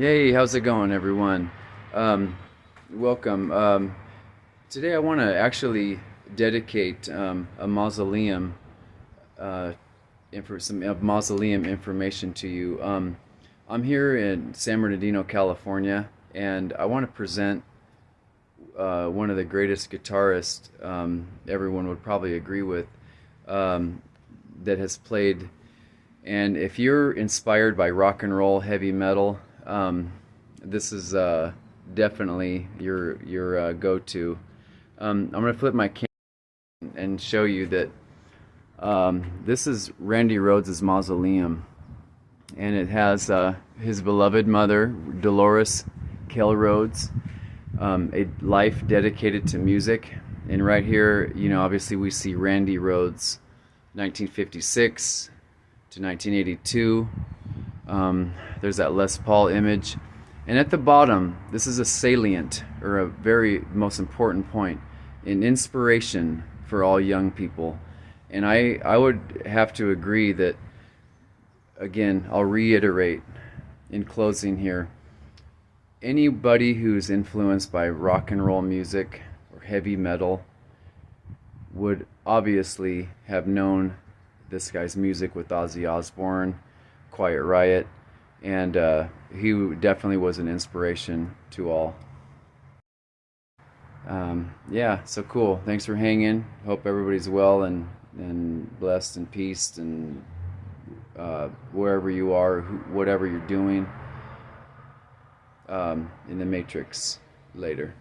Yay, how's it going, everyone? Um, welcome. Um, today I want to actually dedicate um, a mausoleum, uh, some uh, mausoleum information to you. Um, I'm here in San Bernardino, California, and I want to present uh, one of the greatest guitarists um, everyone would probably agree with um, that has played. And if you're inspired by rock and roll, heavy metal, um, this is uh, definitely your your uh, go-to. Um, I'm gonna flip my camera and show you that um, this is Randy Rhoads' mausoleum, and it has uh, his beloved mother, Dolores Kell Rhoads, um, a life dedicated to music. And right here, you know, obviously we see Randy Rhoads, 1956 to 1982. Um, there's that Les Paul image. And at the bottom, this is a salient or a very most important point, an inspiration for all young people. And I, I would have to agree that, again, I'll reiterate in closing here anybody who's influenced by rock and roll music or heavy metal would obviously have known this guy's music with Ozzy Osbourne, Quiet Riot, and uh, he definitely was an inspiration to all. Um, yeah, so cool. Thanks for hanging. Hope everybody's well and and blessed and peace and uh, wherever you are, whatever you're doing um, in the Matrix later.